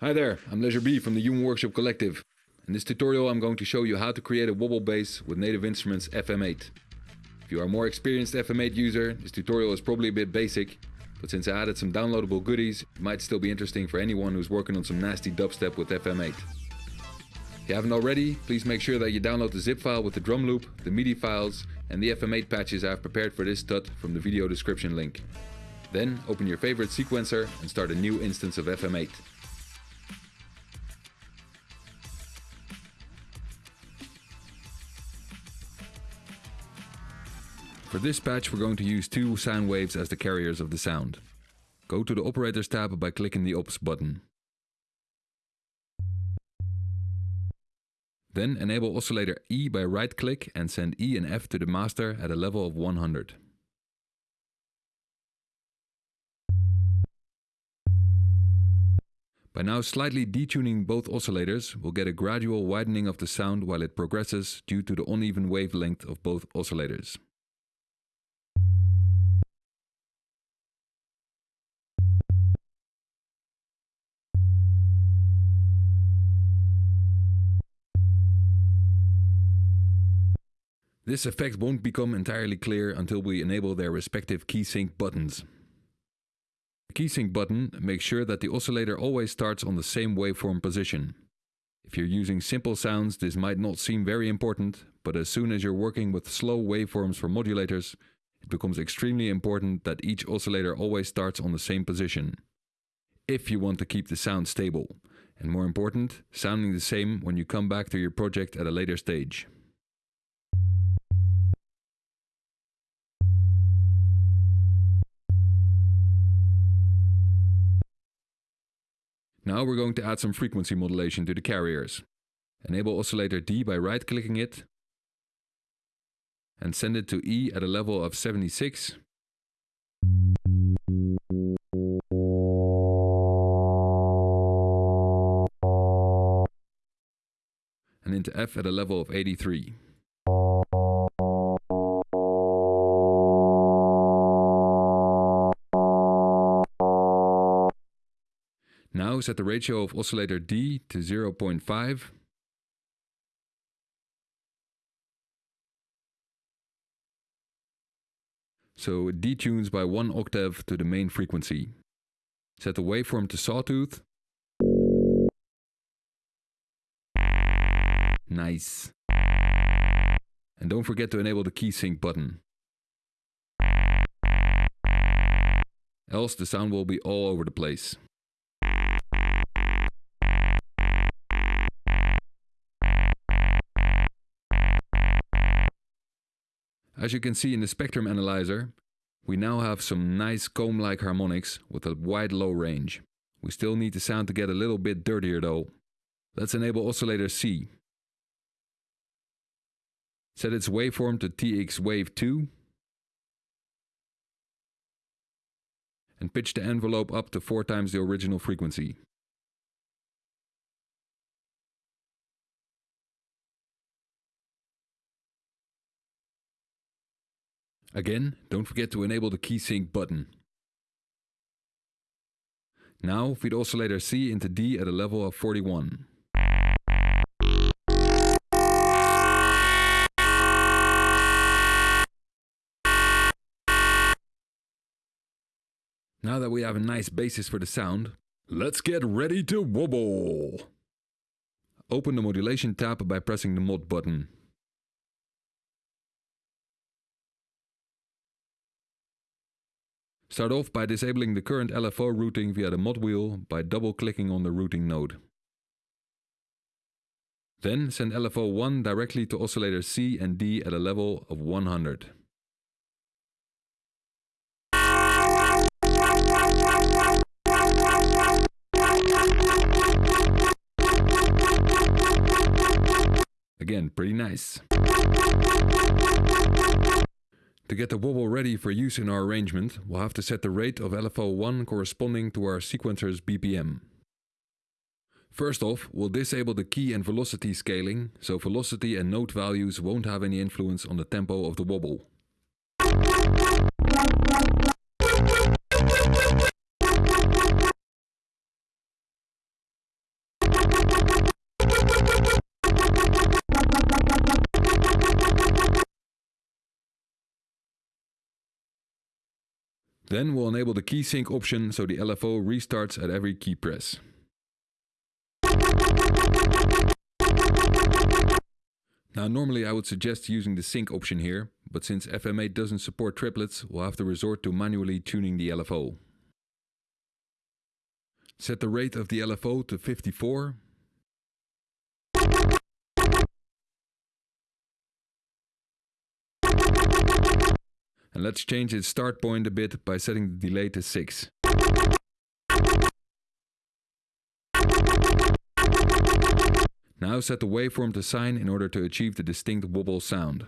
Hi there, I'm Leisure B from the Human Workshop Collective. In this tutorial I'm going to show you how to create a wobble bass with Native Instruments FM8. If you are a more experienced FM8 user, this tutorial is probably a bit basic, but since I added some downloadable goodies, it might still be interesting for anyone who's working on some nasty dubstep with FM8. If you haven't already, please make sure that you download the zip file with the drum loop, the MIDI files and the FM8 patches I have prepared for this tut from the video description link. Then open your favorite sequencer and start a new instance of FM8. For this patch we're going to use two sound waves as the carriers of the sound. Go to the Operators tab by clicking the Ops button. Then enable oscillator E by right click and send E and F to the master at a level of 100. By now slightly detuning both oscillators, we'll get a gradual widening of the sound while it progresses due to the uneven wavelength of both oscillators. This effect won't become entirely clear until we enable their respective key sync buttons. The key sync button makes sure that the oscillator always starts on the same waveform position. If you're using simple sounds this might not seem very important, but as soon as you're working with slow waveforms for modulators, it becomes extremely important that each oscillator always starts on the same position. If you want to keep the sound stable, and more important, sounding the same when you come back to your project at a later stage. Now we're going to add some frequency modulation to the carriers. Enable oscillator D by right clicking it and send it to E at a level of 76. And into F at a level of 83. Set the ratio of oscillator D to 0.5 so it detunes by one octave to the main frequency. Set the waveform to sawtooth. Nice. And don't forget to enable the key sync button. Else the sound will be all over the place. As you can see in the spectrum analyzer, we now have some nice comb-like harmonics with a wide low range. We still need the sound to get a little bit dirtier though. Let's enable oscillator C. Set its waveform to TX wave 2 and pitch the envelope up to 4 times the original frequency. Again, don't forget to enable the key sync button. Now feed oscillator C into D at a level of 41. Now that we have a nice basis for the sound, let's get ready to wobble! Open the modulation tab by pressing the mod button. Start off by disabling the current LFO routing via the mod wheel by double-clicking on the routing node. Then send LFO 1 directly to oscillator C and D at a level of 100. Again, pretty nice. To get the wobble ready for use in our arrangement, we'll have to set the rate of LFO1 corresponding to our sequencer's BPM. First off, we'll disable the key and velocity scaling, so velocity and note values won't have any influence on the tempo of the wobble. Then we'll enable the key sync option so the LFO restarts at every key press. Now normally I would suggest using the sync option here, but since FM8 doesn't support triplets, we'll have to resort to manually tuning the LFO. Set the rate of the LFO to 54. And let's change its start point a bit by setting the delay to 6. Now set the waveform to sine in order to achieve the distinct wobble sound.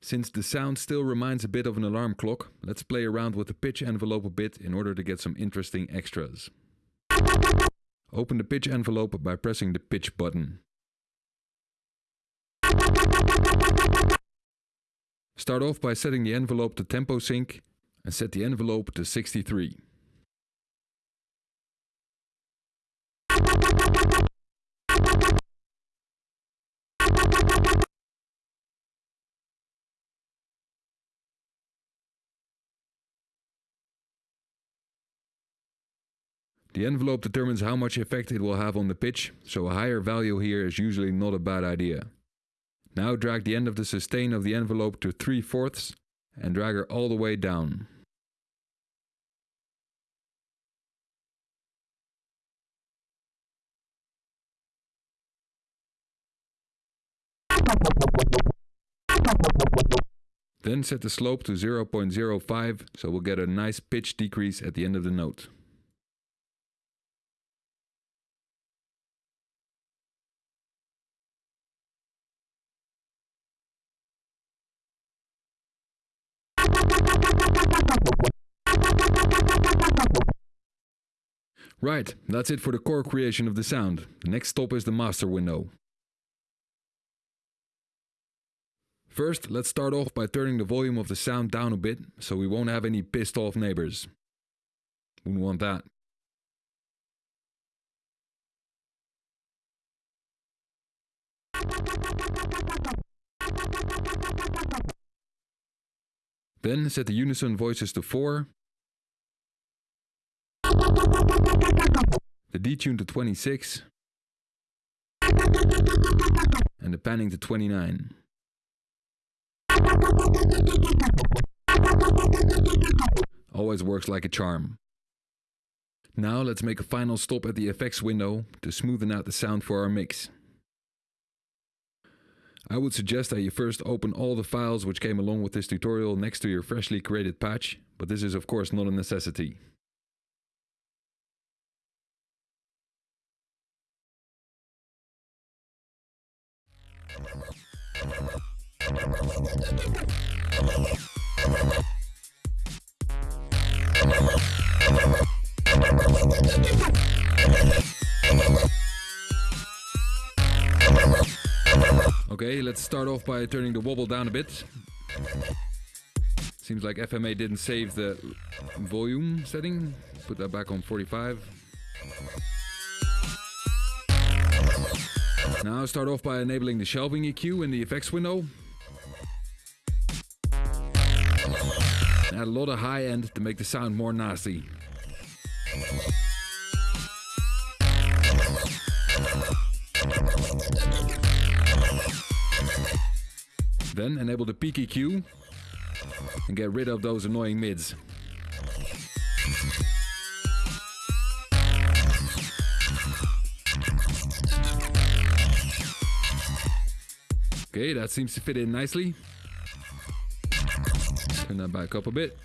Since the sound still reminds a bit of an alarm clock, let's play around with the pitch envelope a bit in order to get some interesting extras. Open the pitch envelope by pressing the pitch button. Start off by setting the envelope to tempo sync and set the envelope to 63. The envelope determines how much effect it will have on the pitch, so a higher value here is usually not a bad idea. Now drag the end of the sustain of the envelope to 3 fourths and drag her all the way down. Then set the slope to 0.05 so we'll get a nice pitch decrease at the end of the note. Right, that's it for the core creation of the sound. Next stop is the master window. First, let's start off by turning the volume of the sound down a bit, so we won't have any pissed off neighbors. Wouldn't want that. Then set the unison voices to 4, the detune to 26, and the panning to 29. Always works like a charm. Now let's make a final stop at the effects window to smoothen out the sound for our mix. I would suggest that you first open all the files which came along with this tutorial next to your freshly created patch, but this is of course not a necessity. Okay, let's start off by turning the wobble down a bit. Seems like FM8 didn't save the volume setting. Put that back on 45. Now start off by enabling the shelving EQ in the effects window. Add a lot of high end to make the sound more nasty. Then enable the peak EQ and get rid of those annoying mids. Okay, that seems to fit in nicely. Turn that back up a bit.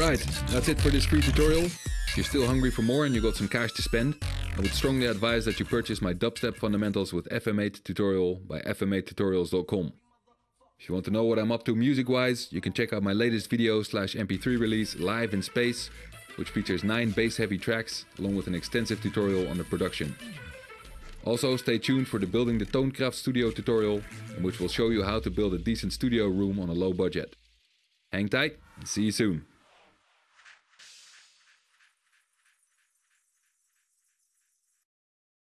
Right, that's it for this free tutorial. If you're still hungry for more and you got some cash to spend, I would strongly advise that you purchase my dubstep fundamentals with FM8 tutorial by fm8tutorials.com. If you want to know what I'm up to music-wise, you can check out my latest video slash mp3 release Live in Space, which features 9 bass-heavy tracks along with an extensive tutorial on the production. Also stay tuned for the Building the Toonkraft Studio tutorial, in which will show you how to build a decent studio room on a low budget. Hang tight and see you soon.